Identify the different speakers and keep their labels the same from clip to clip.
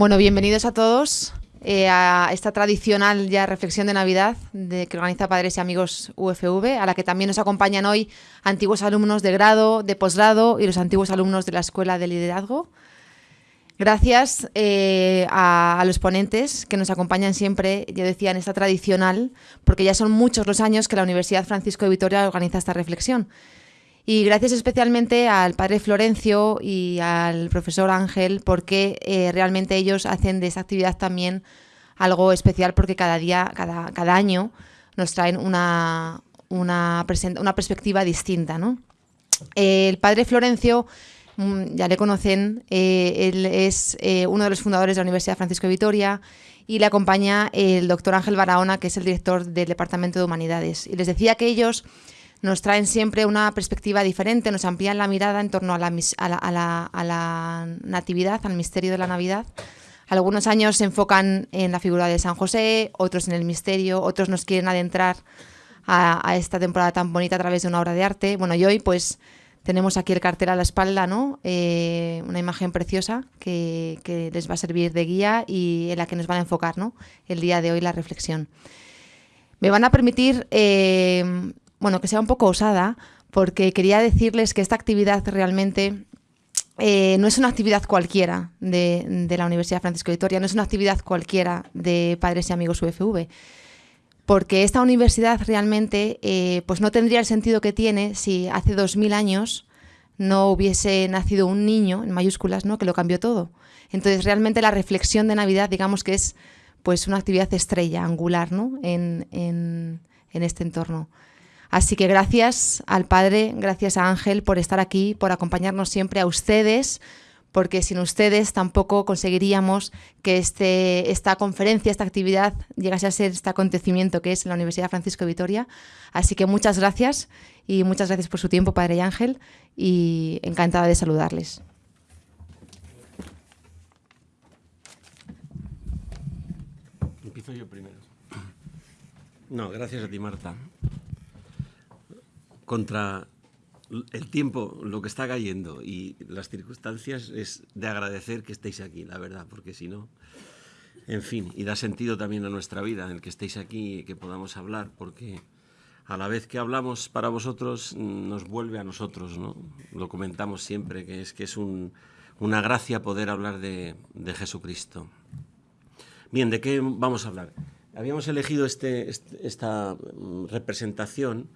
Speaker 1: Bueno, bienvenidos a todos eh, a esta tradicional ya reflexión de Navidad que organiza Padres y Amigos UFV, a la que también nos acompañan hoy antiguos alumnos de grado, de posgrado y los antiguos alumnos de la Escuela de Liderazgo. Gracias eh, a, los ponentes que nos acompañan siempre, yo decía, en esta tradicional, porque ya son muchos los años que la Universidad Francisco de Vitoria organiza esta reflexión. Y gracias especialmente al padre Florencio y al profesor Ángel, porque eh, realmente ellos hacen de esa actividad también algo especial, porque cada día, cada, cada año, nos traen una, una, una perspectiva distinta. ¿no? el padre Florencio, mm, ya le conocen, eh, él es eh, uno de los fundadores de la Universidad Francisco de Vitoria y le acompaña el doctor Ángel Barahona, que es el director del Departamento de Humanidades. Y les decía que ellos nos traen siempre una perspectiva diferente, nos amplían la mirada en torno a la, a la, natividad, al misterio de la Navidad. Algunos años se enfocan en la figura de San José, otros en el misterio, otros nos quieren adentrar a, esta temporada tan bonita a través de una obra de arte. Bueno, y hoy pues tenemos aquí el cartel a la espalda, ¿no? Eh, una imagen preciosa que, les va a servir de guía y en la que nos van a enfocar, ¿no? El día de hoy la reflexión. Me van a permitir eh, bueno, que sea un poco osada, porque quería decirles que esta actividad realmente eh, no es una actividad cualquiera de, la Universidad Francisco de Vitoria, no es una actividad cualquiera de Padres y Amigos UFV, porque esta universidad realmente eh, pues no tendría el sentido que tiene si hace dos mil años no hubiese nacido un niño, en mayúsculas, ¿no? que lo cambió todo. Entonces, realmente la reflexión de Navidad, digamos que es pues una actividad estrella, angular, ¿no? en, en este entorno. Así que gracias al Padre, gracias a Ángel por estar aquí, por acompañarnos siempre a ustedes, porque sin ustedes tampoco conseguiríamos que este, esta conferencia, esta actividad llegase a ser este acontecimiento que es la Universidad Francisco de Vitoria. Así que muchas gracias y muchas gracias por su tiempo, Padre y Ángel, y encantada de saludarles.
Speaker 2: Empiezo yo primero. No, gracias a ti, Marta contra el tiempo, lo que está cayendo y las circunstancias, es de agradecer que estéis aquí, la verdad, porque si no, en fin, y da sentido también a nuestra vida el que estéis aquí y que podamos hablar, porque a la vez que hablamos para vosotros, nos vuelve a nosotros, ¿no? Lo comentamos siempre, que es que es una gracia poder hablar de, Jesucristo. Bien, ¿de qué vamos a hablar? Habíamos elegido este, este esta representación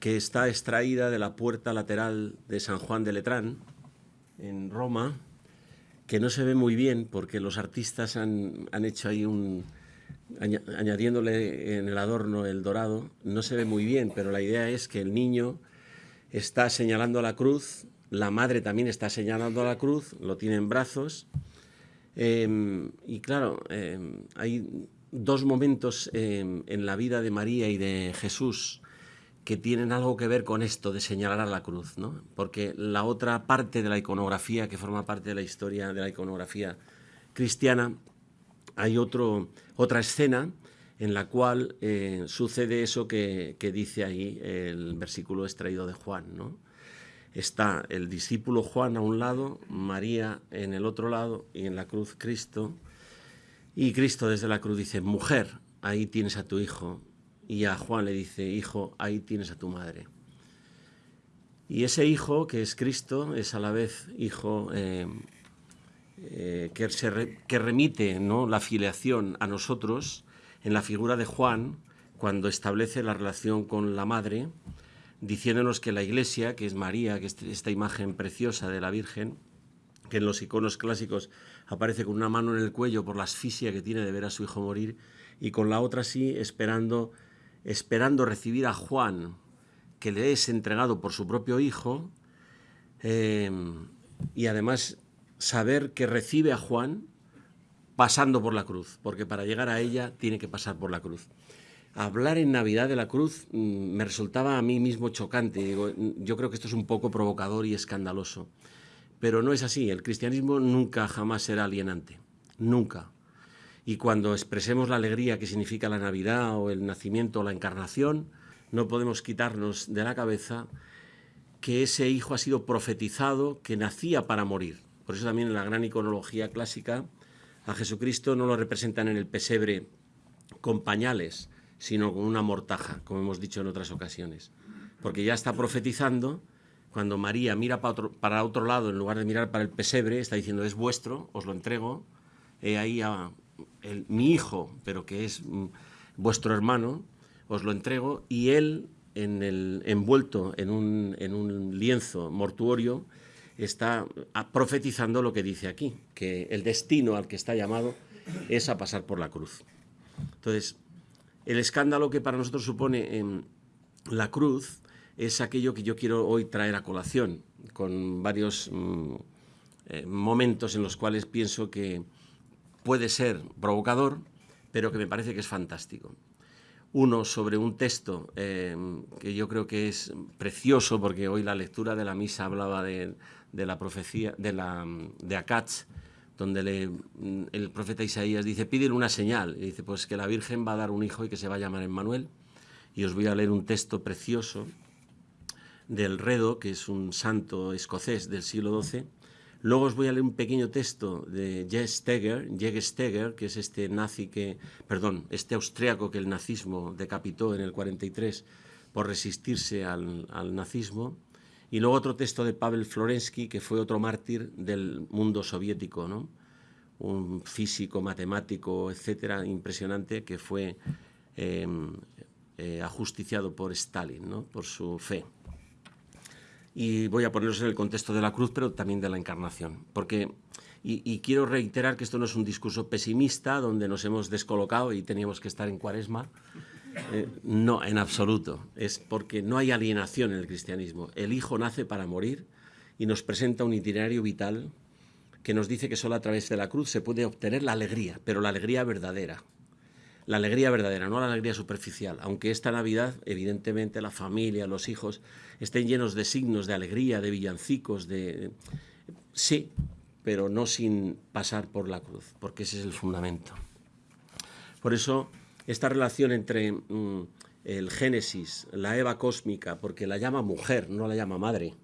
Speaker 2: que está extraída de la puerta lateral de San Juan de Letrán, en Roma, que no se ve muy bien porque los artistas han, hecho ahí un... añadiéndole en el adorno el dorado, no se ve muy bien, pero la idea es que el niño está señalando la cruz, la madre también está señalando la cruz, lo tiene en brazos, em, y claro, em, hay dos momentos em, en la vida de María y de Jesús que tienen algo que ver con esto de señalar a la cruz, ¿no? Porque la otra parte de la iconografía, que forma parte de la historia de la iconografía cristiana, hay otro, otra escena en la cual eh, sucede eso que, dice ahí el versículo extraído de Juan, ¿no? Está el discípulo Juan a un lado, María en el otro lado y en la cruz Cristo. Y Cristo desde la cruz dice, mujer, ahí tienes a tu hijo y a Juan le dice, hijo, ahí tienes a tu madre. Y ese hijo, que es Cristo, es a la vez hijo eh, eh, que, se que remite ¿no? la filiación a nosotros en la figura de Juan, cuando establece la relación con la madre, diciéndonos que la iglesia, que es María, que es esta imagen preciosa de la Virgen, que en los iconos clásicos aparece con una mano en el cuello por la asfixia que tiene de ver a su hijo morir, y con la otra sí esperando esperando recibir a Juan, que le es entregado por su propio hijo, eh, y además saber que recibe a Juan pasando por la cruz, porque para llegar a ella tiene que pasar por la cruz. Hablar en Navidad de la cruz mm, me resultaba a mí mismo chocante. yo creo que esto es un poco provocador y escandaloso. Pero no es así. El cristianismo nunca jamás será alienante. Nunca y cuando expresemos la alegría que significa la Navidad o el nacimiento o la encarnación, no podemos quitarnos de la cabeza que ese hijo ha sido profetizado, que nacía para morir. Por eso también en la gran iconología clásica A Jesucristo no lo representan en el pesebre con pañales, sino con una mortaja, como hemos dicho en otras ocasiones. Porque ya está profetizando, cuando María mira para otro, lado, en lugar de mirar para el pesebre, está diciendo, es vuestro, os lo entrego, he ahí a mi hijo, pero que es mm, vuestro hermano, os lo entrego, y él, en el, envuelto en un, en un lienzo mortuorio, está profetizando lo que dice aquí, que el destino al que está llamado es a pasar por la cruz. Entonces, el escándalo que para nosotros supone en la cruz es aquello que yo quiero hoy traer a colación, con varios mm, eh, momentos en los cuales pienso que puede ser provocador, pero que me parece que es fantástico. Uno sobre un texto eh, que yo creo que es precioso, porque hoy la lectura de la misa hablaba de, la profecía de, la, de Akatz, donde le, el profeta Isaías dice, pídele una señal. Y dice, pues que la Virgen va a dar un hijo y que se va a llamar Emmanuel. Y os voy a leer un texto precioso del Redo, que es un santo escocés del siglo XII, Luego os voy a leer un pequeño texto de J. Steger, que es este nazi que, perdón, este austriaco que el nazismo decapitó en el 43 por resistirse al, nazismo. Y luego otro texto de Pavel Florensky, que fue otro mártir del mundo soviético, ¿no? un físico, matemático, etcétera, impresionante, que fue em, eh, ajusticiado por Stalin, ¿no? por su fe y voy a ponerlos en el contexto de la cruz, pero también de la encarnación. Porque, y, quiero reiterar que esto no es un discurso pesimista donde nos hemos descolocado y teníamos que estar en cuaresma. Eh, no, en absoluto. Es porque no hay alienación en el cristianismo. El Hijo nace para morir y nos presenta un itinerario vital que nos dice que solo a través de la cruz se puede obtener la alegría, pero la alegría verdadera la alegría verdadera, no la alegría superficial. Aunque esta Navidad, evidentemente, la familia, los hijos, estén llenos de signos de alegría, de villancicos, de... Sí, pero no sin pasar por la cruz, porque ese es el fundamento. Por eso, esta relación entre mm, el Génesis, la Eva cósmica, porque la llama mujer, no la llama madre.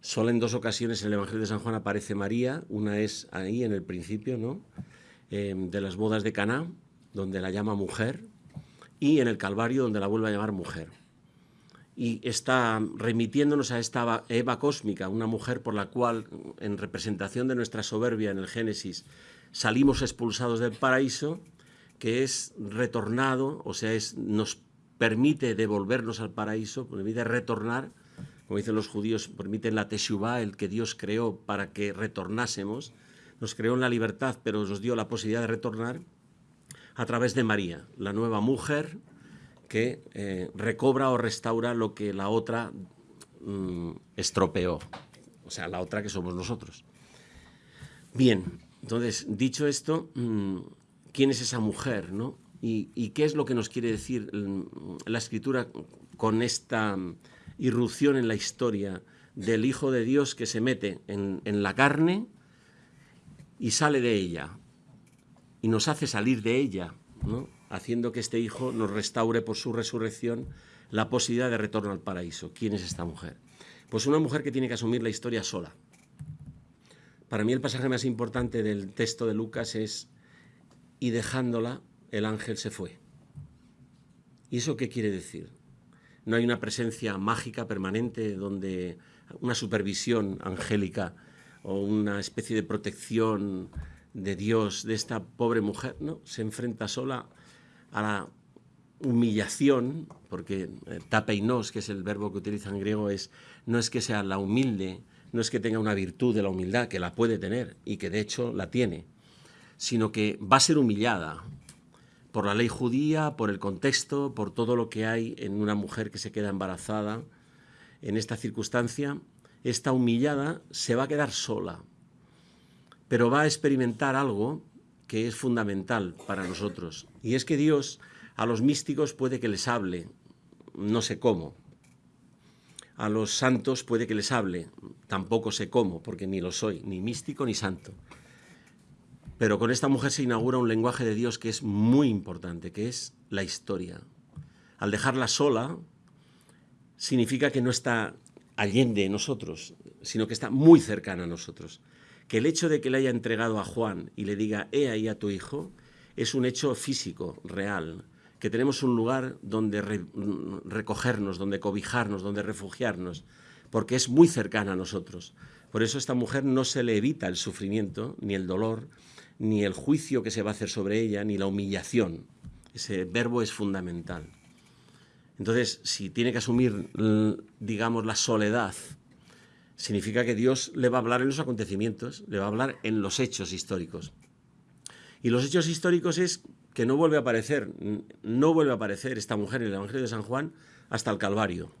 Speaker 2: Solo en dos ocasiones en el Evangelio de San Juan aparece María, una es ahí en el principio, ¿no? Eh, de las bodas de Caná, donde la llama mujer, y en el Calvario, donde la vuelve a llamar mujer. Y está remitiéndonos a esta Eva cósmica, una mujer por la cual, en representación de nuestra soberbia en el Génesis, salimos expulsados del paraíso, que es retornado, o sea, es, nos permite devolvernos al paraíso, permite retornar, como dicen los judíos, permite la Teshuvah, el que Dios creó para que retornásemos, nos creó en la libertad, pero nos dio la posibilidad de retornar, a través de María, la nueva mujer que eh, recobra o restaura lo que la otra mm, estropeó, o sea, la otra que somos nosotros. Bien, entonces, dicho esto, mm, ¿quién es esa mujer? ¿no? ¿Y, qué es lo que nos quiere decir mm, la escritura con esta irrupción en la historia del Hijo de Dios que se mete en, en la carne y sale de ella? Y nos hace salir de ella, haciendo que este Hijo nos restaure por su resurrección la posibilidad de retorno al paraíso. ¿Quién es esta mujer? Pues una mujer que tiene que asumir la historia sola. Para mí el pasaje más importante del texto de Lucas es, y dejándola, el ángel se fue. ¿Y eso qué quiere decir? No hay una presencia mágica permanente donde una supervisión angélica o una especie de protección de Dios, de esta pobre mujer, ¿no? Se enfrenta sola a la humillación, porque eh, tapeinos, que es el verbo que utiliza en griego, es, no es que sea la humilde, no es que tenga una virtud de la humildad, que la puede tener y que de hecho la tiene, sino que va a ser humillada por la ley judía, por el contexto, por todo lo que hay en una mujer que se queda embarazada. En esta circunstancia, esta humillada se va a quedar sola, pero va a experimentar algo que es fundamental para nosotros. Y es que Dios a los místicos puede que les hable, no sé cómo. A los santos puede que les hable, tampoco sé cómo, porque ni lo soy, ni místico ni santo. Pero con esta mujer se inaugura un lenguaje de Dios que es muy importante, que es la historia. Al dejarla sola, significa que no está allende nosotros, sino que está muy cercana a nosotros que el hecho de que le haya entregado a Juan y le diga, he ahí a tu hijo, es un hecho físico, real, que tenemos un lugar donde recogernos, donde cobijarnos, donde refugiarnos, porque es muy cercana a nosotros. Por eso a esta mujer no se le evita el sufrimiento, ni el dolor, ni el juicio que se va a hacer sobre ella, ni la humillación. Ese verbo es fundamental. Entonces, si tiene que asumir, digamos, la soledad, significa que Dios le va a hablar en los acontecimientos, le va a hablar en los hechos históricos. Y los hechos históricos es que no vuelve a aparecer, no vuelve a aparecer esta mujer en el Evangelio de San Juan hasta el Calvario.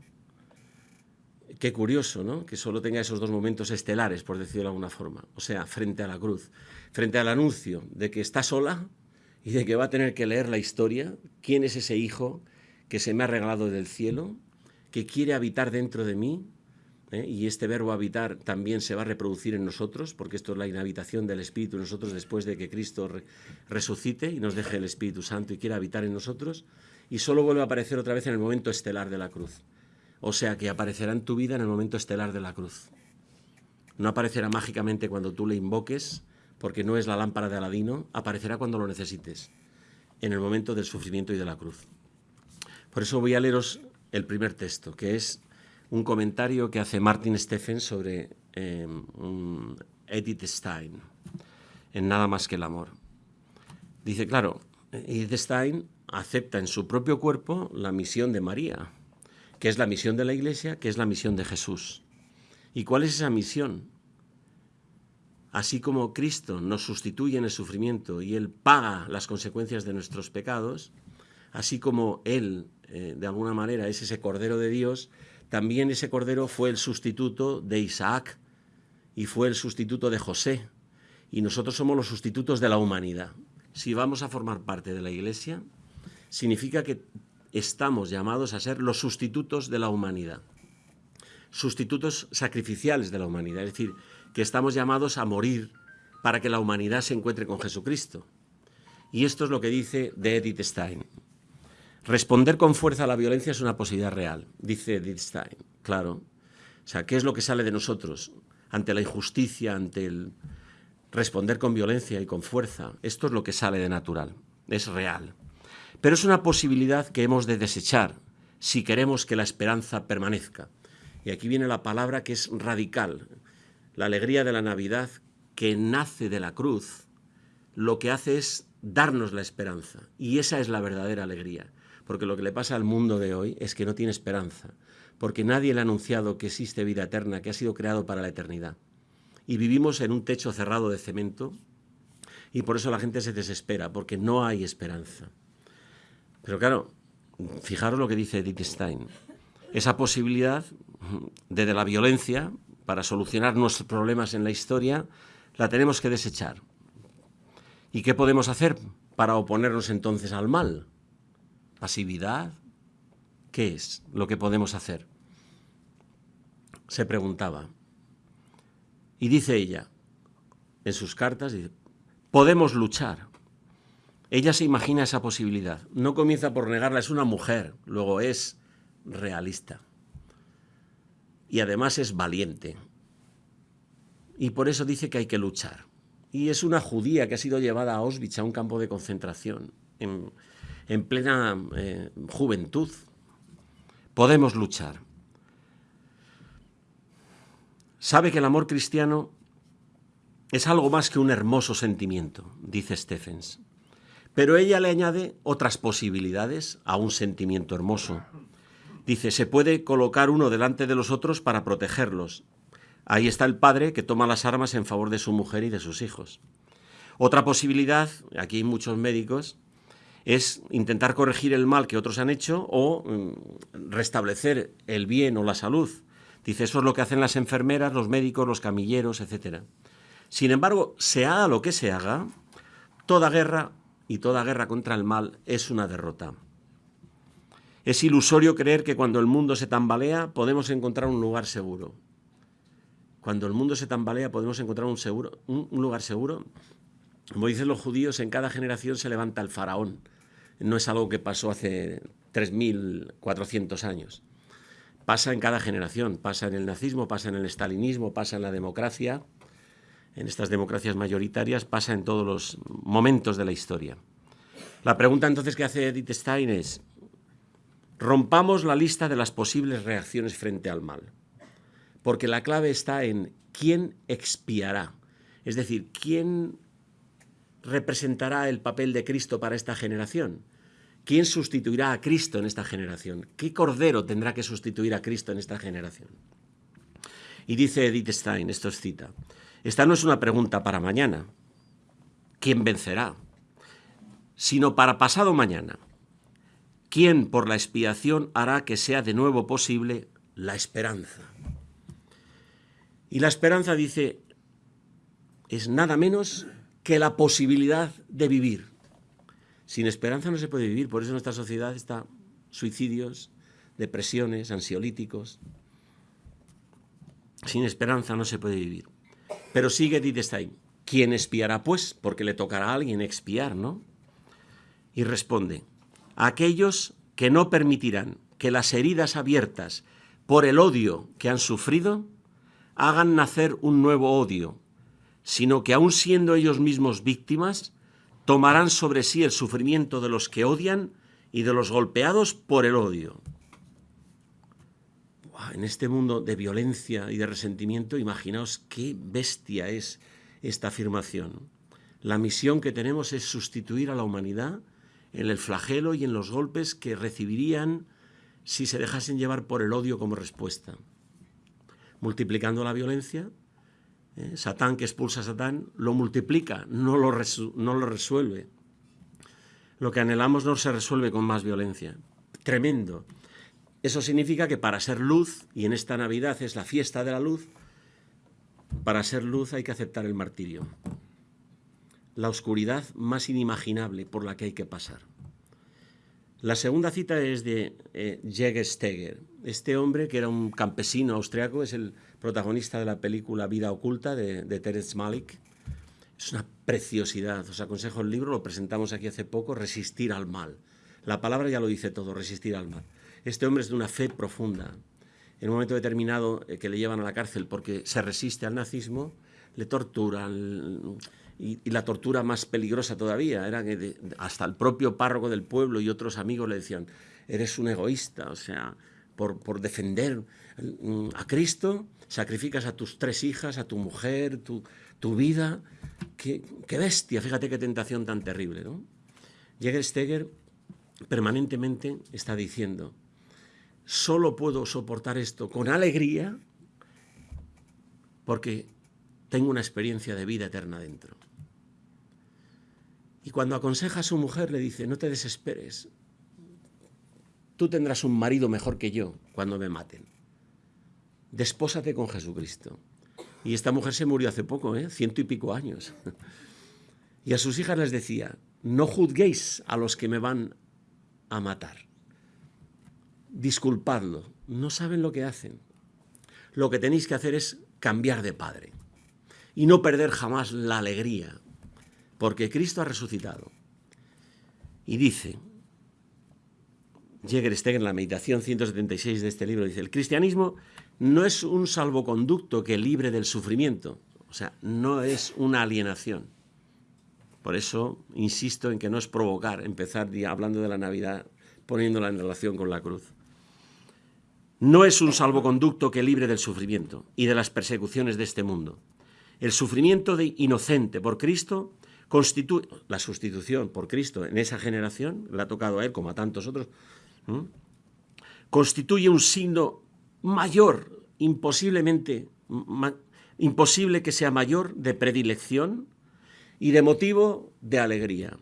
Speaker 2: Qué curioso, ¿no? Que solo tenga esos dos momentos estelares, por decirlo de alguna forma. O sea, frente a la cruz, frente al anuncio de que está sola y de que va a tener que leer la historia, quién es ese hijo que se me ha regalado del cielo, que quiere habitar dentro de mí, ¿eh? y este verbo habitar también se va a reproducir en nosotros, porque esto es la inhabitación del Espíritu en nosotros después de que Cristo resucite y nos deje el Espíritu Santo y quiera habitar en nosotros, y solo vuelve a aparecer otra vez en el momento estelar de la cruz. O sea que aparecerá en tu vida en el momento estelar de la cruz. No aparecerá mágicamente cuando tú le invoques, porque no es la lámpara de Aladino, aparecerá cuando lo necesites, en el momento del sufrimiento y de la cruz. Por eso voy a leeros el primer texto, que es un comentario que hace Martin Steffen sobre em, Edith Stein, en Nada más que el amor. Dice, claro, Edith Stein acepta en su propio cuerpo la misión de María, que es la misión de la Iglesia, que es la misión de Jesús. ¿Y cuál es esa misión? Así como Cristo nos sustituye en el sufrimiento y Él paga las consecuencias de nuestros pecados, así como Él, eh, de alguna manera, es ese Cordero de Dios, también ese Cordero fue el sustituto de Isaac y fue el sustituto de José. Y nosotros somos los sustitutos de la humanidad. Si vamos a formar parte de la Iglesia, significa que estamos llamados a ser los sustitutos de la humanidad, sustitutos sacrificiales de la humanidad, es decir, que estamos llamados a morir para que la humanidad se encuentre con Jesucristo. Y esto es lo que dice de Edith Stein. Responder con fuerza a la violencia es una posibilidad real, dice Edith Stein, claro. O sea, ¿qué es lo que sale de nosotros ante la injusticia, ante el responder con violencia y con fuerza? Esto es lo que sale de natural, es real. Pero es una posibilidad que hemos de desechar si queremos que la esperanza permanezca. Y aquí viene la palabra que es radical. La alegría de la Navidad que nace de la cruz, lo que hace es darnos la esperanza. Y esa es la verdadera alegría. Porque lo que le pasa al mundo de hoy es que no tiene esperanza. Porque nadie le ha anunciado que existe vida eterna, que ha sido creado para la eternidad. Y vivimos en un techo cerrado de cemento y por eso la gente se desespera, porque no hay esperanza. Pero claro, fijaros lo que dice Edith Stein. Esa posibilidad de, la violencia para solucionar nuestros problemas en la historia la tenemos que desechar. ¿Y qué podemos hacer para oponernos entonces al mal? ¿Pasividad? ¿Qué es lo que podemos hacer? Se preguntaba. Y dice ella, en sus cartas, podemos luchar. Ella se imagina esa posibilidad. No comienza por negarla, es una mujer, luego es realista. Y además es valiente. Y por eso dice que hay que luchar. Y es una judía que ha sido llevada a Auschwitz, a un campo de concentración, en, plena eh, juventud. Podemos luchar. Sabe que el amor cristiano es algo más que un hermoso sentimiento, dice Stephens. Pero ella le añade otras posibilidades a un sentimiento hermoso. Dice, se puede colocar uno delante de los otros para protegerlos. Ahí está el padre que toma las armas en favor de su mujer y de sus hijos. Otra posibilidad, aquí hay muchos médicos, es intentar corregir el mal que otros han hecho o mm, restablecer el bien o la salud. Dice, eso es lo que hacen las enfermeras, los médicos, los camilleros, etc. Sin embargo, se haga lo que se haga, toda guerra y toda guerra contra el mal es una derrota. Es ilusorio creer que cuando el mundo se tambalea podemos encontrar un lugar seguro. Cuando el mundo se tambalea podemos encontrar un, seguro, un, lugar seguro. Como dicen los judíos, en cada generación se levanta el faraón. No es algo que pasó hace 3.400 años. Pasa en cada generación, pasa en el nazismo, pasa en el estalinismo, pasa en la democracia. en estas democracias mayoritarias, pasa en todos los momentos de la historia. La pregunta entonces que hace Edith Stein es, rompamos la lista de las posibles reacciones frente al mal, porque la clave está en quién expiará, es decir, quién representará el papel de Cristo para esta generación. ¿Quién sustituirá a Cristo en esta generación? ¿Qué cordero tendrá que sustituir a Cristo en esta generación? Y dice Edith Stein, esto es cita, esta no es una pregunta para mañana, ¿quién vencerá? Sino para pasado mañana. ¿Quién por la expiación hará que sea de nuevo posible la esperanza? Y la esperanza dice, es nada menos que la posibilidad de vivir. Sin esperanza no se puede vivir, por eso nuestra sociedad está suicidios, depresiones, ansiolíticos. Sin esperanza no se puede vivir. Pero sigue Stein, ¿quién espiará pues? Porque le tocará a alguien expiar, ¿no? Y responde, aquellos que no permitirán que las heridas abiertas por el odio que han sufrido hagan nacer un nuevo odio, sino que aun siendo ellos mismos víctimas, tomarán sobre sí el sufrimiento de los que odian y de los golpeados por el odio. En este mundo de violencia y de resentimiento, imaginaos qué bestia es esta afirmación. La misión que tenemos es sustituir a la humanidad en el flagelo y en los golpes que recibirían si se dejasen llevar por el odio como respuesta. Multiplicando la violencia, ¿eh? Satán que expulsa a Satán lo multiplica, no lo, no lo resuelve. Lo que anhelamos no se resuelve con más violencia. Tremendo. Eso significa que para ser luz, y en esta Navidad es la fiesta de la luz, para ser luz hay que aceptar el martirio. La oscuridad más inimaginable por la que hay que pasar. La segunda cita es de eh, Steger. Este hombre, que era un campesino austriaco, es el protagonista de la película Vida Oculta de, de Terence Malik. Es una preciosidad. Os aconsejo el libro, lo presentamos aquí hace poco, Resistir al mal. La palabra ya lo dice todo, resistir al mal. Este hombre es de una fe profunda. En un momento determinado eh, que le llevan a la cárcel porque se resiste al nazismo, le torturan. Y, la tortura más peligrosa todavía era que hasta el propio párroco del pueblo y otros amigos le decían, eres un egoísta, o sea, por, defender mm, a Cristo sacrificas a tus tres hijas, a tu mujer, tu, vida. Qué, bestia, fíjate qué tentación tan terrible. ¿no? Steger permanentemente está diciendo, solo puedo soportar esto con alegría porque tengo una experiencia de vida eterna dentro. Y cuando aconseja a su mujer le dice, no te desesperes, tú tendrás un marido mejor que yo cuando me maten despósate con Jesucristo. Y esta mujer se murió hace poco, ¿eh? ciento y pico años. Y a sus hijas les decía, no juzguéis a los que me van a matar. Disculpadlo, no saben lo que hacen. Lo que tenéis que hacer es cambiar de padre y no perder jamás la alegría, porque Cristo ha resucitado. Y dice, Jägersteg en la meditación 176 de este libro, dice, el cristianismo no es un salvoconducto que libre del sufrimiento, o sea, no es una alienación. Por eso insisto en que no es provocar, empezar hablando de la Navidad, poniéndola en relación con la cruz. No es un salvoconducto que libre del sufrimiento y de las persecuciones de este mundo. El sufrimiento de inocente por Cristo constituye, la sustitución por Cristo en esa generación, le ha tocado a él como a tantos otros, constituye un signo mayor, imposiblemente, imposible que sea mayor de predilección y de motivo de alegría.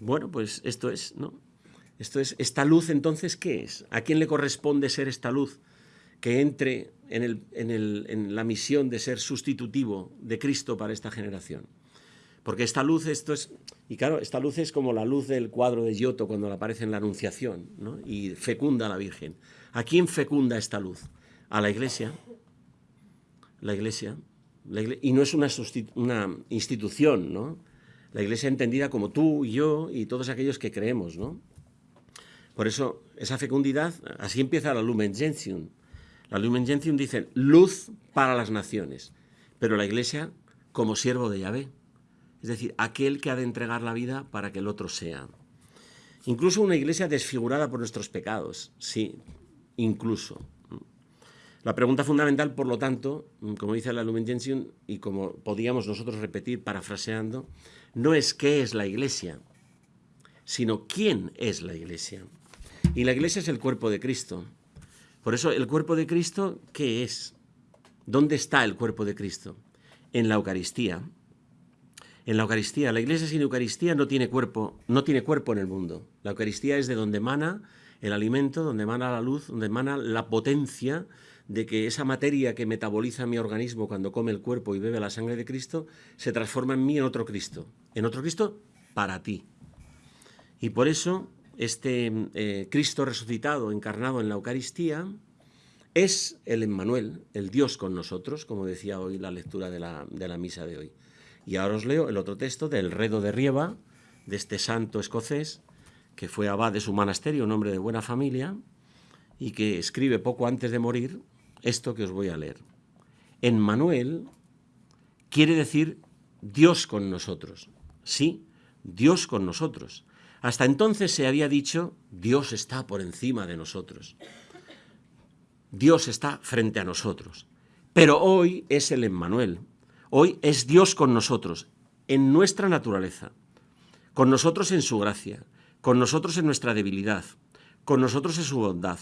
Speaker 2: Bueno, pues esto es, ¿no? Esto es, esta luz entonces, ¿qué es? ¿A quién le corresponde ser esta luz que entre en, el, en, el, en la misión de ser sustitutivo de Cristo para esta generación? Porque esta luz, esto es, y claro, esta luz es como la luz del cuadro de Giotto cuando aparece en la Anunciación, ¿no? y fecunda a la Virgen. ¿A quién fecunda esta luz? A la Iglesia. La Iglesia. y no es una, una, institución, ¿no? La Iglesia entendida como tú y yo y todos aquellos que creemos, ¿no? Por eso, esa fecundidad, así empieza la Lumen Gentium. La Lumen Gentium dice luz para las naciones, pero la Iglesia como siervo de Yahvé, es decir, aquel que ha de entregar la vida para que el otro sea. Incluso una Iglesia desfigurada por nuestros pecados, sí, incluso. La pregunta fundamental, por lo tanto, como dice la Lumen Gentium y como podíamos nosotros repetir parafraseando, no es qué es la Iglesia, sino quién es la Iglesia. Y la Iglesia es el cuerpo de Cristo. Por eso, el cuerpo de Cristo, ¿qué es? ¿Dónde está el cuerpo de Cristo? En la Eucaristía. En la Eucaristía, la Iglesia sin Eucaristía no tiene cuerpo, no tiene cuerpo en el mundo. La Eucaristía es de donde emana el alimento, donde emana la luz, donde emana la potencia de que esa materia que metaboliza mi organismo cuando come el cuerpo y bebe la sangre de Cristo se transforma en mí en otro Cristo, en otro Cristo para ti. Y por eso este eh, Cristo resucitado, encarnado en la Eucaristía, es el Emmanuel, el Dios con nosotros, como decía hoy la lectura de la, de la misa de hoy. Y ahora os leo el otro texto del Redo de Rieva, de este santo escocés, que fue abad de su monasterio, un hombre de buena familia, y que escribe poco antes de morir esto que os voy a leer. En Manuel quiere decir Dios con nosotros. Sí, Dios con nosotros. Hasta entonces se había dicho, Dios está por encima de nosotros. Dios está frente a nosotros. Pero hoy es el Emmanuel. Hoy es Dios con nosotros, en nuestra naturaleza, con nosotros en su gracia, con nosotros en nuestra debilidad, con nosotros en su bondad,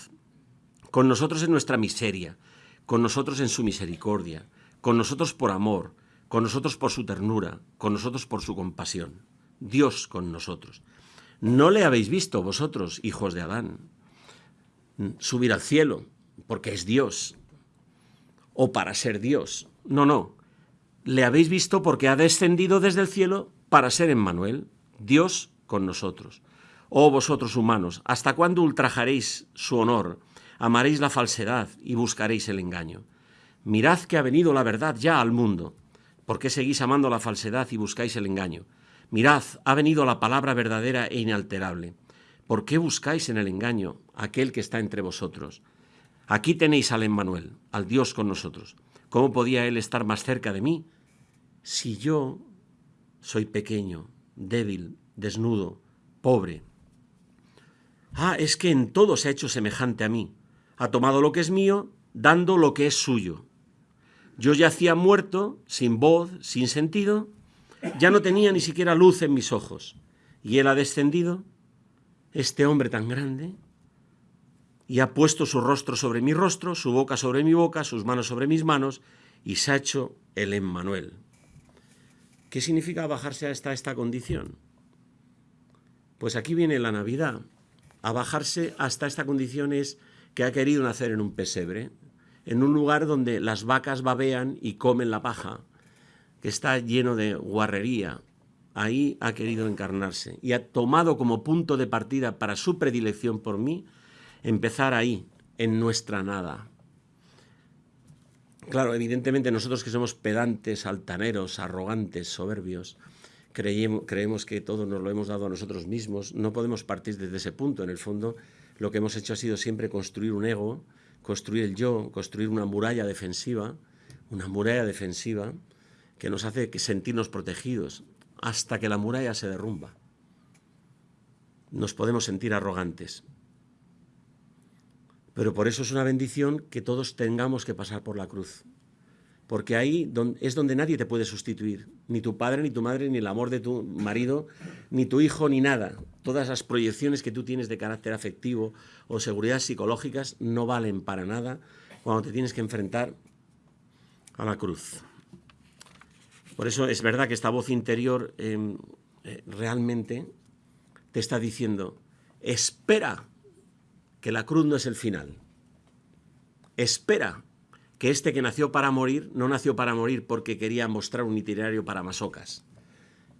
Speaker 2: con nosotros en nuestra miseria, con nosotros en su misericordia, con nosotros por amor, con nosotros por su ternura, con nosotros por su compasión. Dios con nosotros. No le habéis visto vosotros, hijos de Adán, subir al cielo, porque es Dios, o para ser Dios. No, no. Le habéis visto porque ha descendido desde el cielo para ser Emmanuel, Dios con nosotros. Oh vosotros humanos, ¿hasta cuándo ultrajaréis su honor? amaréis la falsedad y buscaréis el engaño. Mirad que ha venido la verdad ya al mundo. ¿Por qué seguís amando la falsedad y buscáis el engaño? Mirad, ha venido la palabra verdadera e inalterable. ¿Por qué buscáis en el engaño aquel que está entre vosotros? Aquí tenéis al Emmanuel, al Dios con nosotros. ¿Cómo podía él estar más cerca de mí si yo soy pequeño, débil, desnudo, pobre? Ah, es que en todo se ha hecho semejante a mí ha tomado lo que es mío, dando lo que es suyo. Yo yacía muerto, sin voz, sin sentido, ya no tenía ni siquiera luz en mis ojos. Y él ha descendido, este hombre tan grande, y ha puesto su rostro sobre mi rostro, su boca sobre mi boca, sus manos sobre mis manos, y se ha hecho el Emmanuel. ¿Qué significa bajarse hasta esta condición? Pues aquí viene la Navidad. A bajarse hasta esta condición es que ha querido nacer en un pesebre, en un lugar donde las vacas babean y comen la paja, que está lleno de guarrería. Ahí ha querido encarnarse y ha tomado como punto de partida para su predilección por mí empezar ahí, en nuestra nada. Claro, evidentemente nosotros que somos pedantes, altaneros, arrogantes, soberbios, creemos, creemos que todo nos lo hemos dado a nosotros mismos, no podemos partir desde ese punto. En el fondo, lo que hemos hecho ha sido siempre construir un ego, construir el yo, construir una muralla defensiva, una muralla defensiva que nos hace sentirnos protegidos hasta que la muralla se derrumba. Nos podemos sentir arrogantes. Pero por eso es una bendición que todos tengamos que pasar por la cruz porque ahí es donde nadie te puede sustituir, ni tu padre, ni tu madre, ni el amor de tu marido, ni tu hijo, ni nada. Todas las proyecciones que tú tienes de carácter afectivo o seguridad psicológicas no valen para nada cuando te tienes que enfrentar a la cruz. Por eso es verdad que esta voz interior em, eh, realmente te está diciendo, espera que la cruz no es el final. Espera que este que nació para morir no nació para morir porque quería mostrar un itinerario para masocas,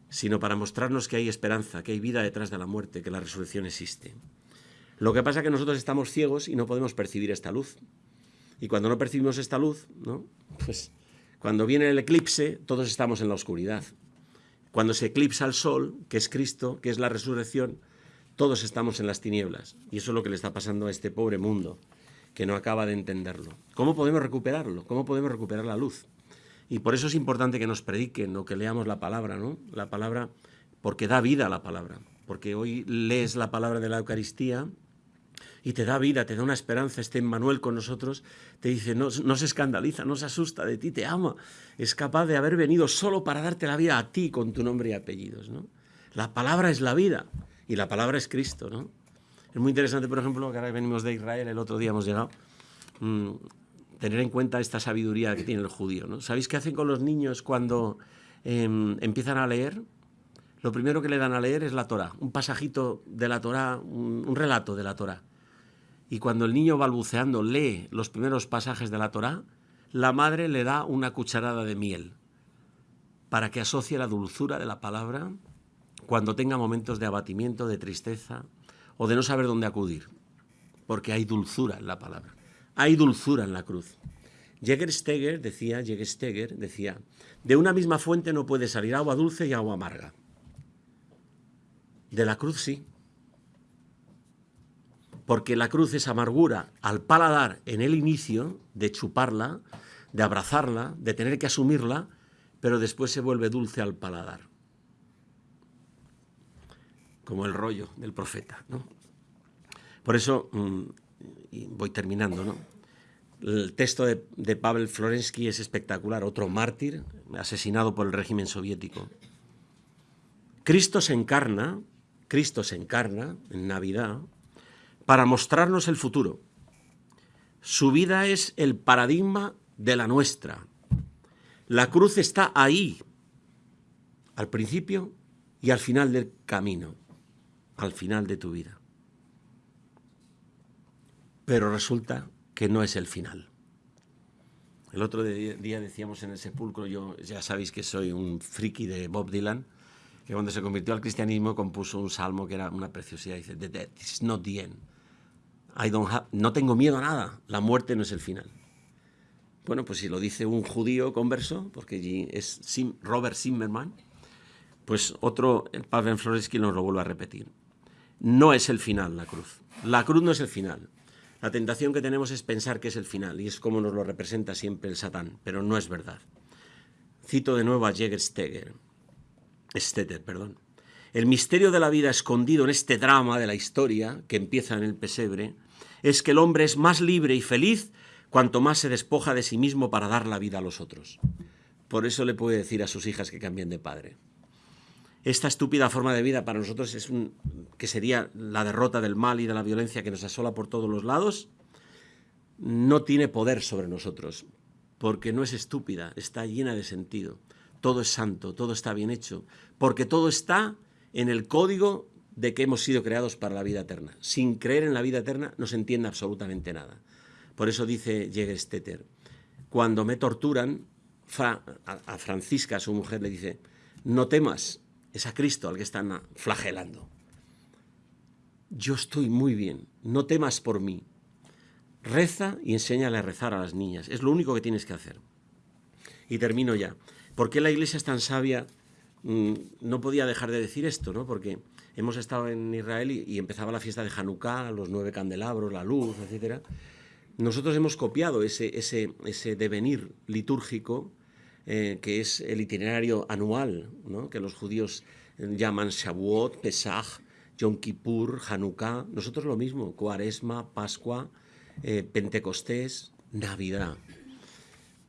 Speaker 2: sino para mostrarnos que hay esperanza, que hay vida detrás de la muerte, que la resurrección existe. Lo que pasa es que nosotros estamos ciegos y no podemos percibir esta luz. Y cuando no percibimos esta luz, ¿no? pues cuando viene el eclipse, todos estamos en la oscuridad. Cuando se eclipsa el sol, que es Cristo, que es la resurrección, todos estamos en las tinieblas. Y eso es lo que le está pasando a este pobre mundo que no acaba de entenderlo. ¿Cómo podemos recuperarlo? ¿Cómo podemos recuperar la luz? Y por eso es importante que nos prediquen o que leamos la palabra, ¿no? La palabra, porque da vida a la palabra. Porque hoy lees la palabra de la Eucaristía y te da vida, te da una esperanza. Este Manuel con nosotros te dice, no, no, se escandaliza, no se asusta de ti, te ama. Es capaz de haber venido solo para darte la vida a ti con tu nombre y apellidos. ¿no? La palabra es la vida y la palabra es Cristo. ¿no? Es muy interesante, por ejemplo, que ahora venimos de Israel, el otro día hemos llegado, mmm, tener en cuenta esta sabiduría que tiene el judío. ¿no? ¿Sabéis qué hacen con los niños cuando eh, empiezan a leer? Lo primero que le dan a leer es la Torah, un pasajito de la Torah, un, un relato de la Torah. Y cuando el niño balbuceando lee los primeros pasajes de la Torá, la madre le da una cucharada de miel para que asocie la dulzura de la palabra cuando tenga momentos de abatimiento, de tristeza o de no saber dónde acudir, porque hay dulzura en la palabra, hay dulzura en la cruz. Jägersteger decía, Jägersteger decía, de una misma fuente no puede salir agua dulce y agua amarga. De la cruz sí, porque la cruz es amargura al paladar en el inicio, de chuparla, de abrazarla, de tener que asumirla, pero después se vuelve dulce al paladar. Como el rollo del profeta. ¿no? Por eso, mmm, y voy terminando, ¿no? el texto de Pavel Florensky es espectacular, otro mártir asesinado por el régimen soviético. Cristo se encarna, Cristo se encarna en Navidad, para mostrarnos el futuro. Su vida es el paradigma de la nuestra. La cruz está ahí, al principio y al final del camino, al final de tu vida. Pero resulta que no es el final. El otro día decíamos en el sepulcro, yo ya sabéis que soy un friki de Bob Dylan, que cuando se convirtió al cristianismo compuso un salmo que era una preciosidad, dice, The death is not the end. I don't have, no tengo miedo a nada, la muerte no es el final. Bueno, pues si lo dice un judío converso, porque es Robert Zimmerman, pues otro, el Pavel Floresky nos lo vuelve a repetir. No es el final la cruz. La cruz no es el final. La tentación que tenemos es pensar que es el final, y es como nos lo representa siempre el Satán, pero no es verdad. Cito de nuevo a Jäger Steger, Stetter, perdón. El misterio de la vida escondido en este drama de la historia, que empieza en el pesebre, es que el hombre es más libre y feliz cuanto más se despoja de sí mismo para dar la vida a los otros. Por eso le puede decir a sus hijas que cambien de padre. Esta estúpida forma de vida para nosotros es un, que sería la derrota del mal y de la violencia que nos asola por todos los lados, no tiene poder sobre nosotros, porque no es estúpida, está llena de sentido. Todo es santo, todo está bien hecho, porque todo está en el código de que hemos sido creados para la vida eterna. Sin creer en la vida eterna no se entiende absolutamente nada. Por eso dice Jägerstetter, cuando me torturan, a Francisca, su mujer, le dice, no temas, es a Cristo al que están flagelando. Yo estoy muy bien, no temas por mí. Reza y enséñale a rezar a las niñas, es lo único que tienes que hacer. Y termino ya. ¿Por qué la iglesia es tan sabia Mm, no podía dejar de decir esto, ¿no? porque hemos estado en Israel y, empezaba la fiesta de Hanukkah, los nueve candelabros, la luz, etc. Nosotros hemos copiado ese, ese, ese devenir litúrgico eh, que es el itinerario anual, ¿no? que los judíos llaman Shavuot, Pesach, Yom Kippur, Hanukkah. Nosotros lo mismo, Cuaresma, Pascua, eh, Pentecostés, Navidad.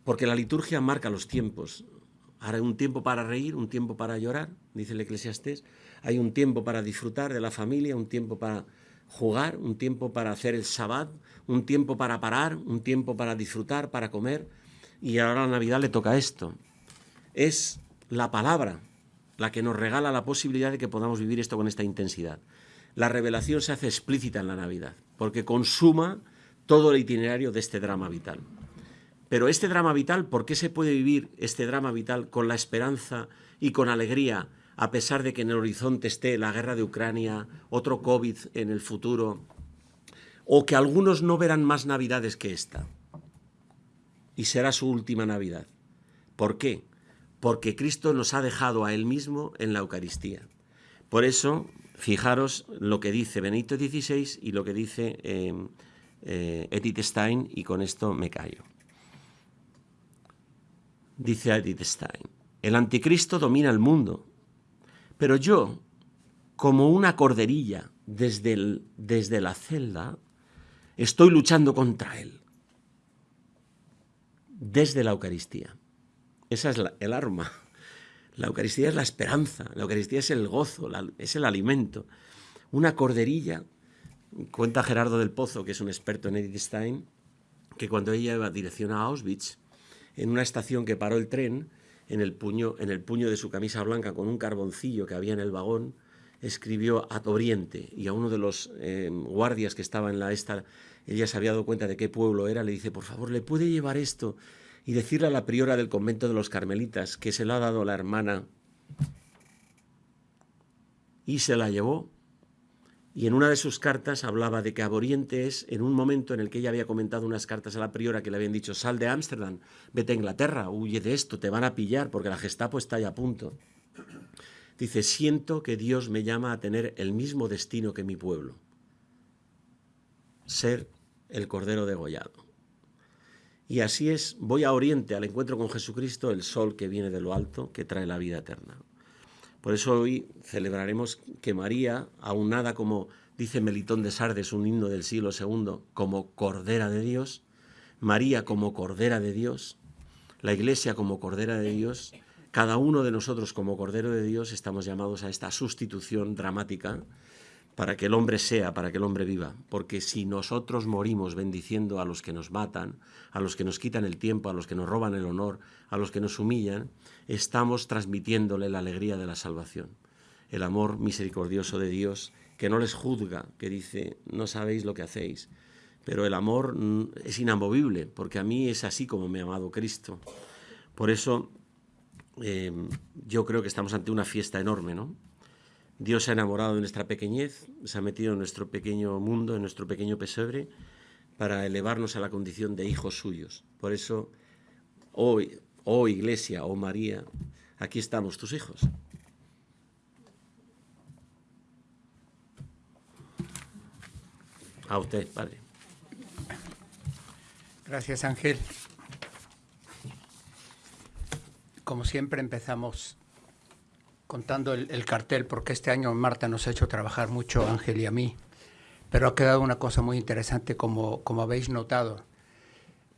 Speaker 2: Porque la liturgia marca los tiempos. Ahora hay un tiempo para reír, un tiempo para llorar, dice el eclesiastés. Hay un tiempo para disfrutar de la familia, un tiempo para jugar, un tiempo para hacer el sabbat, un tiempo para parar, un tiempo para disfrutar, para comer. Y ahora a la Navidad le toca esto. Es la palabra la que nos regala la posibilidad de que podamos vivir esto con esta intensidad. La revelación se hace explícita en la Navidad, porque consuma todo el itinerario de este drama vital. Pero este drama vital, ¿por qué se puede vivir este drama vital con la esperanza y con alegría, a pesar de que en el horizonte esté la guerra de Ucrania, otro COVID en el futuro, o que algunos no verán más navidades que esta? Y será su última Navidad. ¿Por qué? Porque Cristo nos ha dejado a Él mismo en la Eucaristía. Por eso, fijaros lo que dice Benito XVI y lo que dice eh, eh, Edith Stein y con esto me callo. Dice Edith Stein, el anticristo domina el mundo, pero yo, como una corderilla desde, desde la celda, estoy luchando contra él desde la Eucaristía. Esa es el arma. La Eucaristía es la esperanza, la Eucaristía es el gozo, es el alimento. Una corderilla, cuenta Gerardo del Pozo, que es un experto en Edith Stein, que cuando ella iba dirección a Auschwitz, en una estación que paró el tren, en el puño, en el puño de su camisa blanca con un carboncillo que había en el vagón, escribió a Oriente y a uno de los eh, guardias que estaba en la esta, ella se había dado cuenta de qué pueblo era, le dice, por favor, ¿le puede llevar esto y decirle a la priora del convento de los carmelitas que se lo ha dado la hermana y se la llevó. Y en una de sus cartas hablaba de que Aboriente es en un momento en el que ella había comentado unas cartas a la priora que le habían dicho, sal de Ámsterdam, vete a Inglaterra, huye de esto, te van a pillar porque la Gestapo está ahí a punto. Dice, siento que Dios me llama a tener el mismo destino que mi pueblo, ser el Cordero degollado. Y así es, voy a Oriente, al encuentro con Jesucristo, el sol que viene de lo alto, que trae la vida eterna. Por eso hoy celebraremos que María, aunada como dice Melitón de Sardes, un himno del siglo II, como Cordera de Dios, María como Cordera de Dios, la Iglesia como Cordera de Dios, cada uno de nosotros como Cordero de Dios estamos llamados a esta sustitución dramática para que el hombre sea, para que el hombre viva. Porque si nosotros morimos bendiciendo a los que nos matan, a los que nos quitan el tiempo, a los que nos roban el honor, a los que nos humillan, estamos transmitiéndole la alegría de la salvación. El amor misericordioso de Dios, que no les juzga, que dice, no sabéis lo que hacéis. Pero el amor mm, es inamovible, porque a mí es así como me ha amado Cristo. Por eso eh, yo creo que estamos ante una fiesta enorme, ¿no? Dios se ha enamorado de nuestra pequeñez, se ha metido en nuestro pequeño mundo, en nuestro pequeño pesebre, para elevarnos a la condición de hijos suyos. Por eso, hoy, oh Iglesia, oh María, aquí estamos tus hijos. A usted, Padre.
Speaker 3: Gracias, Ángel. Como siempre empezamos contando el, cartel, porque este año Marta nos ha hecho trabajar mucho, Ángel y a mí, pero ha quedado una cosa muy interesante como, como habéis notado.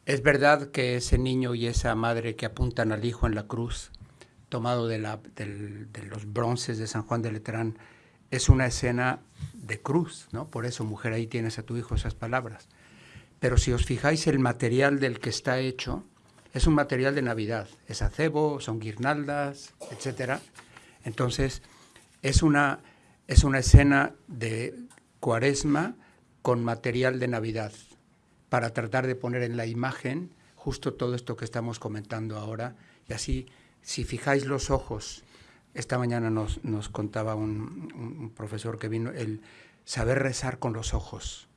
Speaker 3: Es verdad que ese niño y esa madre que apuntan al hijo en la cruz, tomado de, la, de los bronces de San Juan de Letrán, es una escena de cruz, ¿no? Por eso, mujer, ahí tienes a tu hijo esas palabras. Pero si os fijáis, el material del que está hecho es un material de Navidad. Es acebo, son guirnaldas, etcétera entonces, es una, es una escena de cuaresma con material de Navidad, para tratar de poner en la imagen justo todo esto que estamos comentando ahora. Y así, si fijáis los ojos, esta mañana nos, contaba un, profesor que vino, el saber rezar con los ojos.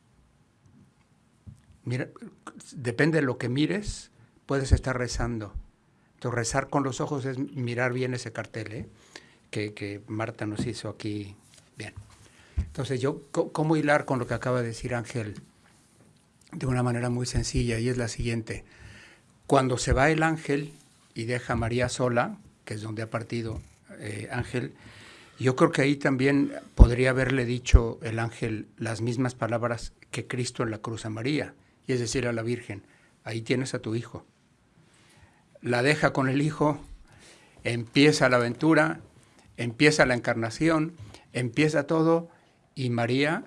Speaker 3: Mira, depende de lo que mires, puedes estar rezando. Entonces, rezar con los ojos es mirar bien ese cartel, ¿eh? Que, Marta nos hizo aquí. Bien. Entonces, yo, ¿cómo hilar con lo que acaba de decir Ángel? De una manera muy sencilla, y es la siguiente. Cuando se va el ángel y deja a María sola, que es donde ha partido eh, Ángel, yo creo que ahí también podría haberle dicho el ángel las mismas palabras que Cristo en la cruz a María, y es decir, a la Virgen, ahí tienes a tu hijo. La deja con el hijo, empieza la aventura, empieza la encarnación, empieza todo y María,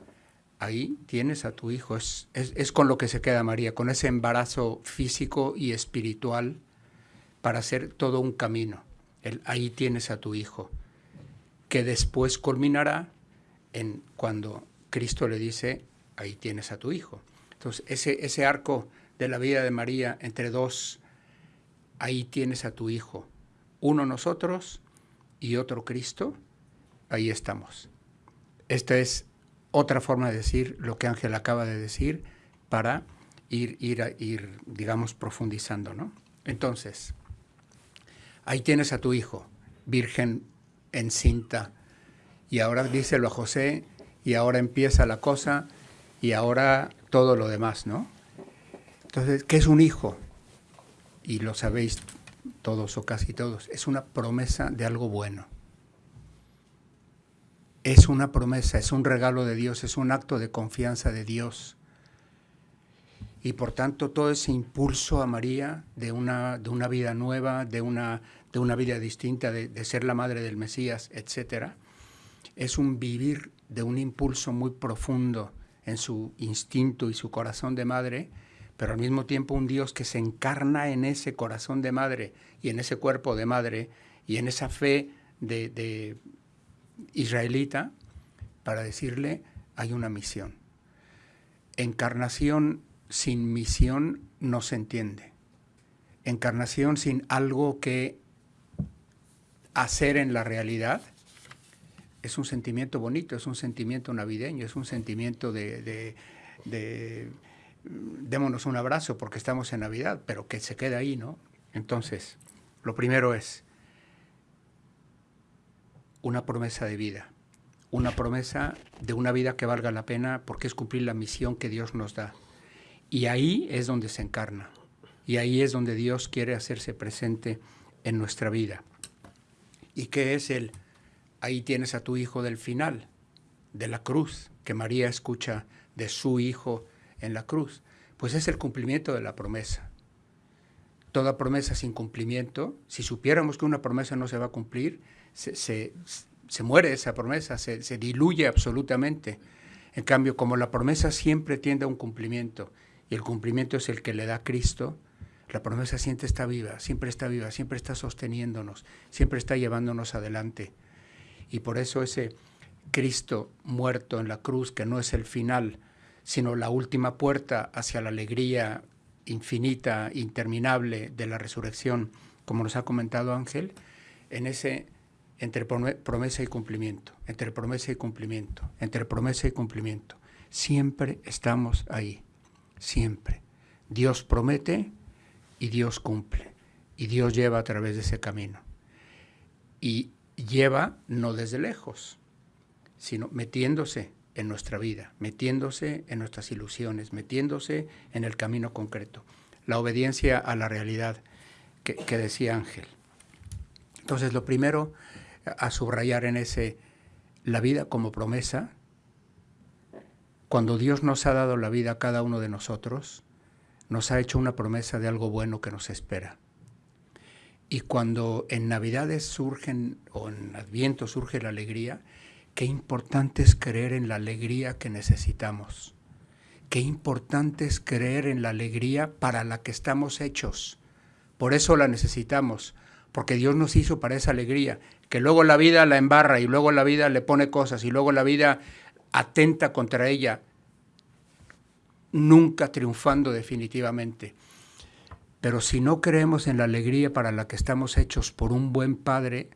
Speaker 3: ahí tienes a tu hijo. Es, es, con lo que se queda María, con ese embarazo físico y espiritual para hacer todo un camino. El, ahí tienes a tu hijo, que después culminará en cuando Cristo le dice, ahí tienes a tu hijo. Entonces, ese, ese arco de la vida de María entre dos, ahí tienes a tu hijo. Uno nosotros, y otro Cristo, ahí estamos. Esta es otra forma de decir lo que Ángel acaba de decir para ir, ir, ir digamos, profundizando, ¿no? Entonces, ahí tienes a tu hijo, virgen encinta, y ahora díselo a José, y ahora empieza la cosa, y ahora todo lo demás, ¿no? Entonces, ¿qué es un hijo? Y lo sabéis todos o casi todos, es una promesa de algo bueno. Es una promesa, es un regalo de Dios, es un acto de confianza de Dios. Y por tanto todo ese impulso a María de una, de una vida nueva, de una, de una vida distinta, de, de ser la madre del Mesías, etc., es un vivir de un impulso muy profundo en su instinto y su corazón de madre, pero al mismo tiempo un Dios que se encarna en ese corazón de madre y en ese cuerpo de madre y en esa fe de, israelita para decirle hay una misión. Encarnación sin misión no se entiende. Encarnación sin algo que hacer en la realidad es un sentimiento bonito, es un sentimiento navideño, es un sentimiento de, de, démonos un abrazo porque estamos en Navidad, pero que se quede ahí, ¿no? Entonces, lo primero es una promesa de vida, una promesa de una vida que valga la pena porque es cumplir la misión que Dios nos da. Y ahí es donde se encarna, y ahí es donde Dios quiere hacerse presente en nuestra vida. ¿Y qué es el ahí tienes a tu hijo del final, de la cruz, que María escucha de su hijo en la cruz. Pues es el cumplimiento de la promesa. Toda promesa sin cumplimiento, si supiéramos que una promesa no se va a cumplir, se, muere esa promesa, se, diluye absolutamente. En cambio, como la promesa siempre tiende a un cumplimiento, y el cumplimiento es el que le da Cristo, la promesa siempre está viva, siempre está viva, siempre está sosteniéndonos, siempre está llevándonos adelante. Y por eso ese Cristo muerto en la cruz, que no es el final, sino la última puerta hacia la alegría infinita, interminable de la resurrección, como nos ha comentado Ángel, en ese entre promesa y cumplimiento, entre promesa y cumplimiento, entre promesa y cumplimiento. Siempre estamos ahí, siempre. Dios promete y Dios cumple, y Dios lleva a través de ese camino. Y lleva no desde lejos, sino metiéndose en nuestra vida, metiéndose en nuestras ilusiones, metiéndose en el camino concreto. La obediencia a la realidad que, decía Ángel. Entonces, lo primero a subrayar en ese, la vida como promesa, cuando Dios nos ha dado la vida a cada uno de nosotros, nos ha hecho una promesa de algo bueno que nos espera. Y cuando en Navidades surgen, o en Adviento surge la alegría, qué importante es creer en la alegría que necesitamos. Qué importante es creer en la alegría para la que estamos hechos. Por eso la necesitamos, porque Dios nos hizo para esa alegría, que luego la vida la embarra y luego la vida le pone cosas y luego la vida atenta contra ella, nunca triunfando definitivamente. Pero si no creemos en la alegría para la que estamos hechos por un buen Padre,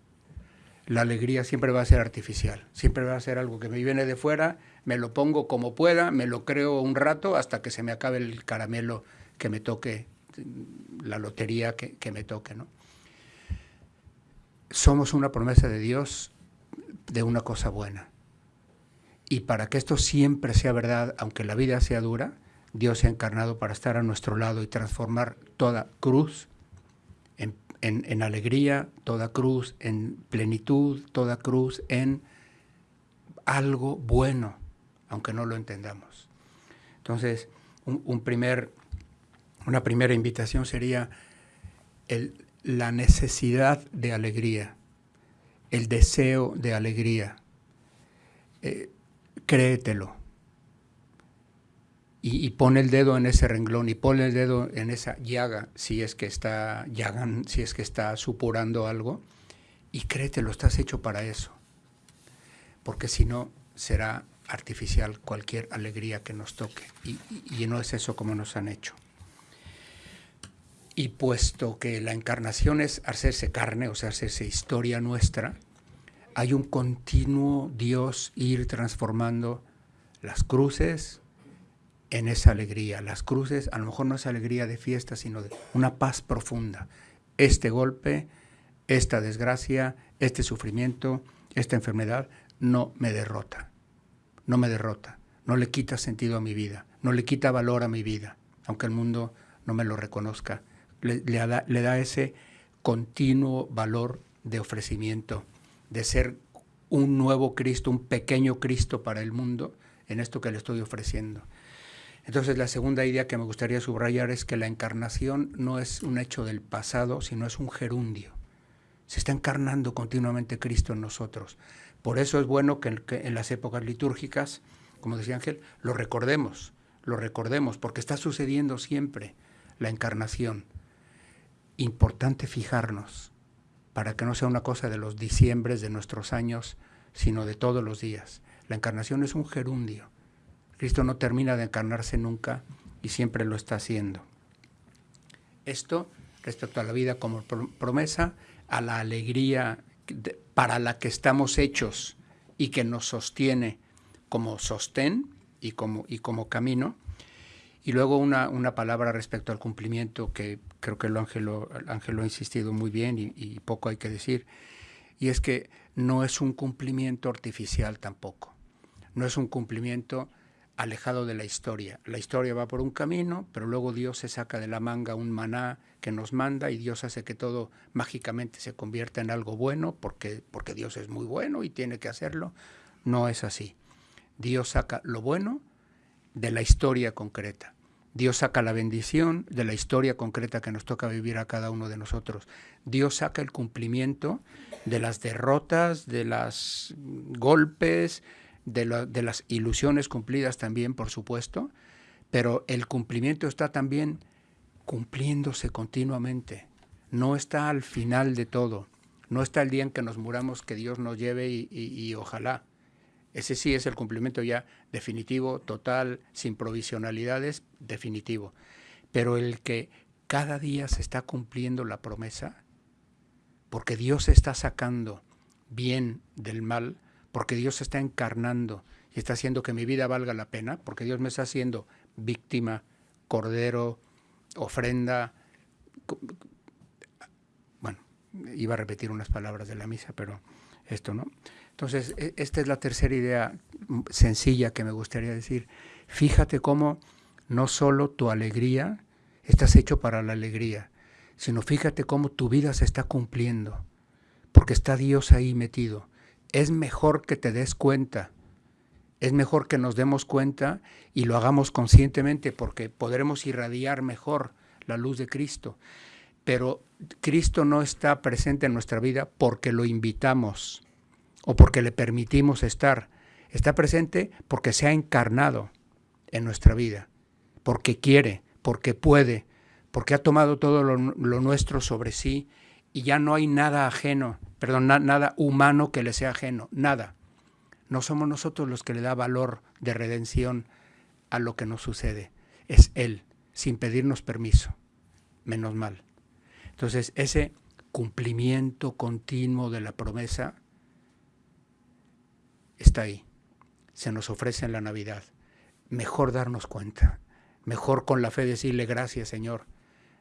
Speaker 3: la alegría siempre va a ser artificial, siempre va a ser algo que me viene de fuera, me lo pongo como pueda, me lo creo un rato hasta que se me acabe el caramelo que me toque, la lotería que, que me toque. ¿no? Somos una promesa de Dios de una cosa buena. Y para que esto siempre sea verdad, aunque la vida sea dura, Dios se ha encarnado para estar a nuestro lado y transformar toda cruz en, alegría, toda cruz en plenitud, toda cruz en algo bueno, aunque no lo entendamos. Entonces, un, primer, una primera invitación sería la necesidad de alegría, el deseo de alegría. Eh, créetelo y, pone el dedo en ese renglón y pone el dedo en esa llaga si es que está llagan, si es que está supurando algo y créete, lo estás hecho para eso. Porque si no, será artificial cualquier alegría que nos toque. Y, y, no es eso como nos han hecho. Y puesto que la encarnación es hacerse carne, o sea, hacerse historia nuestra, hay un continuo Dios ir transformando las cruces, en esa alegría. Las cruces a lo mejor no es alegría de fiesta, sino de una paz profunda. Este golpe, esta desgracia, este sufrimiento, esta enfermedad no me derrota. No me derrota. No le quita sentido a mi vida. no le quita valor a mi vida, aunque el mundo no me lo reconozca. Le, da, le da ese continuo valor de ofrecimiento, de ser un nuevo Cristo, un pequeño Cristo para el mundo en esto que le estoy ofreciendo. Entonces la segunda idea que me gustaría subrayar es que la encarnación no es un hecho del pasado, sino es un gerundio. Se está encarnando continuamente Cristo en nosotros. Por eso es bueno que en, las épocas litúrgicas, como decía Ángel, lo recordemos, lo recordemos, porque está sucediendo siempre la encarnación. Importante fijarnos para que no sea una cosa de los diciembres de nuestros años, sino de todos los días. La encarnación es un gerundio. Cristo no termina de encarnarse nunca y siempre lo está haciendo. Esto respecto a la vida como promesa, a la alegría para la que estamos hechos y que nos sostiene como sostén y como, y como camino. Y luego una, una, palabra respecto al cumplimiento que creo que el ángel lo, ha insistido muy bien y, y, poco hay que decir. Y es que no es un cumplimiento artificial tampoco. No es un cumplimiento alejado de la historia. La historia va por un camino, pero luego Dios se saca de la manga un maná que nos manda y Dios hace que todo mágicamente se convierta en algo bueno porque, porque Dios es muy bueno y tiene que hacerlo. No es así. Dios saca lo bueno de la historia concreta. Dios saca la bendición de la historia concreta que nos toca vivir a cada uno de nosotros. Dios saca el cumplimiento de las derrotas, de los golpes, de, las ilusiones cumplidas también, por supuesto, pero el cumplimiento está también cumpliéndose continuamente. No está al final de todo. No está el día en que nos muramos que Dios nos lleve y, ojalá. Ese sí es el cumplimiento ya definitivo, total, sin provisionalidades, definitivo. Pero el que cada día se está cumpliendo la promesa, porque Dios está sacando bien del mal, porque Dios está encarnando y está haciendo que mi vida valga la pena, porque Dios me está haciendo víctima, cordero, ofrenda. Bueno, iba a repetir unas palabras de la misa, pero esto no. Entonces, e, esta es la tercera idea sencilla que me gustaría decir. Fíjate cómo no solo tu alegría, estás hecho para la alegría, sino fíjate cómo tu vida se está cumpliendo, porque está Dios ahí metido es mejor que te des cuenta, es mejor que nos demos cuenta y lo hagamos conscientemente porque podremos irradiar mejor la luz de Cristo. Pero Cristo no está presente en nuestra vida porque lo invitamos o porque le permitimos estar. Está presente porque se ha encarnado en nuestra vida, porque quiere, porque puede, porque ha tomado todo lo, nuestro sobre sí y ya no hay nada ajeno perdón, nada humano que le sea ajeno, nada. No somos nosotros los que le da valor de redención a lo que nos sucede, es Él, sin pedirnos permiso, menos mal. Entonces, ese cumplimiento continuo de la promesa está ahí, se nos ofrece en la Navidad. Mejor darnos cuenta, mejor con la fe decirle gracias Señor,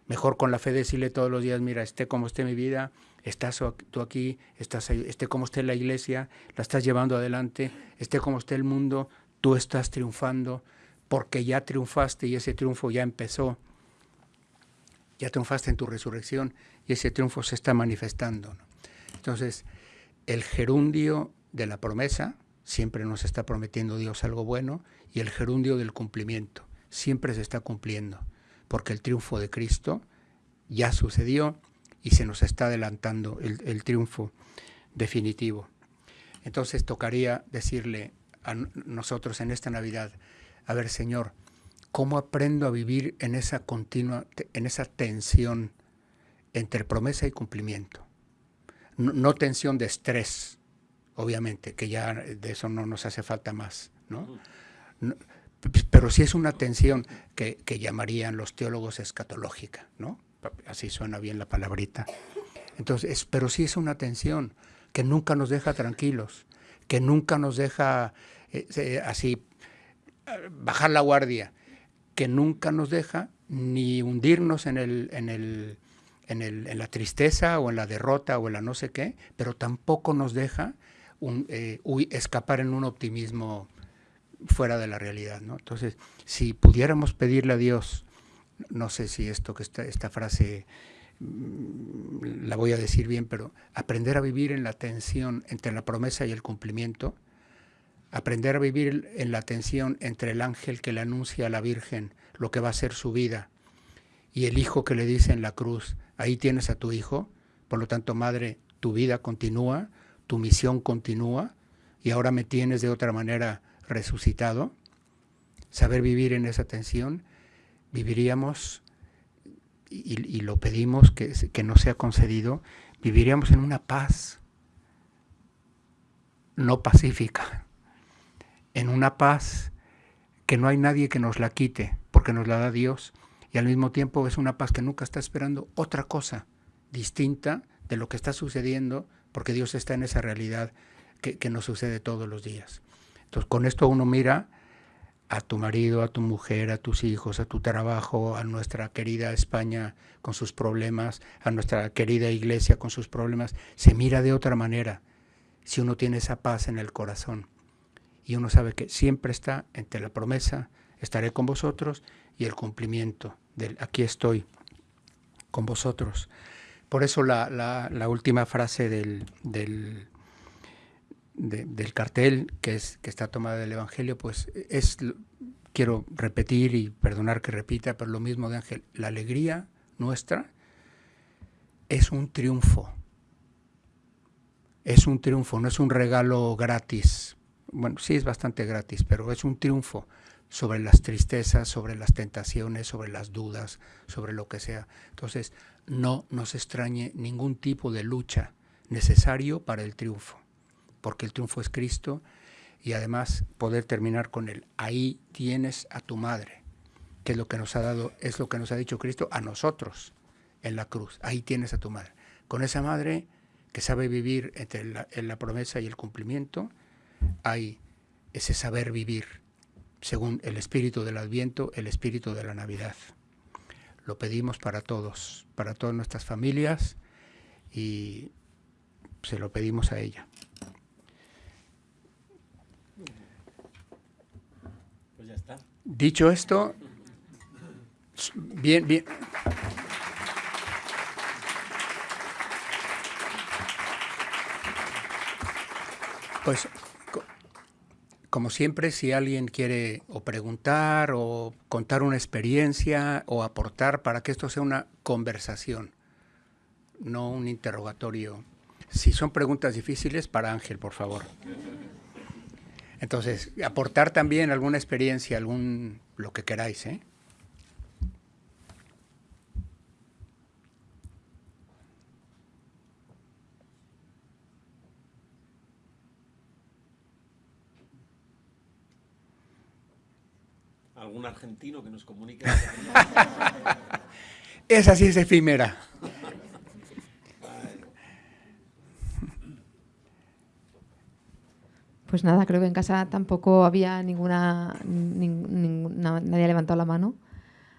Speaker 3: mejor con la fe decirle todos los días, mira, esté como esté mi vida, estás tú aquí, estás esté como esté la iglesia, la estás llevando adelante, esté como esté el mundo, tú estás triunfando, porque ya triunfaste y ese triunfo ya empezó. Ya triunfaste en tu resurrección y ese triunfo se está manifestando. Entonces, el gerundio de la promesa, siempre nos está prometiendo Dios algo bueno, y el gerundio del cumplimiento, siempre se está cumpliendo, porque el triunfo de Cristo ya sucedió y se nos está adelantando el, triunfo definitivo. Entonces tocaría decirle a nosotros en esta Navidad, a ver Señor, ¿cómo aprendo a vivir en esa continua, en esa tensión entre promesa y cumplimiento? No, tensión de estrés, obviamente, que ya de eso no nos hace falta más, ¿no? pero sí es una tensión que, que llamarían los teólogos escatológica, ¿no? Así suena bien la palabrita. Entonces, pero sí es una tensión que nunca nos deja tranquilos, que nunca nos deja eh, así bajar la guardia, que nunca nos deja ni hundirnos en, el, en, el, en, el, en la tristeza o en la derrota o en la no sé qué, pero tampoco nos deja eh, escapar en un optimismo fuera de la realidad. ¿no? Entonces, si pudiéramos pedirle a Dios, no sé si esto que esta, esta frase mm, la voy a decir bien, pero aprender a vivir en la tensión entre la promesa y el cumplimiento, aprender a vivir en la tensión entre el ángel que le anuncia a la Virgen lo que va a ser su vida y el hijo que le dice en la cruz, ahí tienes a tu hijo, por lo tanto, madre, tu vida continúa, tu misión continúa, y ahora me tienes de otra manera resucitado, saber vivir en esa tensión, viviríamos, y, lo pedimos que, que nos sea concedido, viviríamos en una paz no pacífica, en una paz que no hay nadie que nos la quite, porque nos la da Dios, y al mismo tiempo es una paz que nunca está esperando otra cosa distinta de lo que está sucediendo, porque Dios está en esa realidad que, que nos sucede todos los días. Entonces, con esto uno mira a tu marido, a tu mujer, a tus hijos, a tu trabajo, a nuestra querida España con sus problemas, a nuestra querida iglesia con sus problemas, se mira de otra manera si uno tiene esa paz en el corazón y uno sabe que siempre está entre la promesa, estaré con vosotros, y el cumplimiento del aquí estoy con vosotros. Por eso la, la, última frase del, del del cartel que, es, que está tomada del Evangelio, pues es, quiero repetir y perdonar que repita, pero lo mismo de Ángel, la alegría nuestra es un triunfo. Es un triunfo, no es un regalo gratis. Bueno, sí es bastante gratis, pero es un triunfo sobre las tristezas, sobre las tentaciones, sobre las dudas, sobre lo que sea. Entonces, no nos extrañe ningún tipo de lucha necesario para el triunfo porque el triunfo es Cristo, y además poder terminar con él. Ahí tienes a tu madre, que es lo que nos ha dado, es lo que nos ha dicho Cristo a nosotros en la cruz. Ahí tienes a tu madre. Con esa madre que sabe vivir entre la, la promesa y el cumplimiento, hay ese saber vivir según el espíritu del Adviento, el espíritu de la Navidad. Lo pedimos para todos, para todas nuestras familias y se lo pedimos a ella. Dicho esto, bien, bien. Pues, como siempre, si alguien quiere o preguntar o contar una experiencia o aportar para que esto sea una conversación, no un interrogatorio. Si son preguntas difíciles, para Ángel, por favor. Entonces, aportar también alguna experiencia, algún lo que queráis, ¿eh?
Speaker 2: ¿Algún argentino que nos comunique?
Speaker 3: Esa sí es efímera.
Speaker 1: Pues nada, creo que en casa tampoco había ninguna, nadie levantado la mano.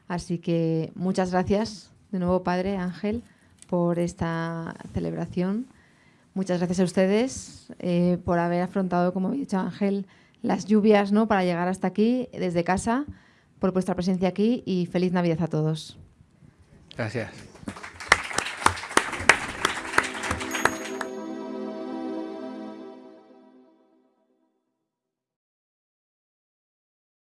Speaker 1: Así que muchas gracias de nuevo, Padre Ángel, por esta celebración. Muchas gracias a ustedes eh, por haber afrontado, como ha dicho Ángel, las lluvias ¿no? para llegar hasta aquí desde casa, por vuestra presencia aquí y feliz Navidad a todos.
Speaker 3: Gracias.